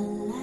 alive.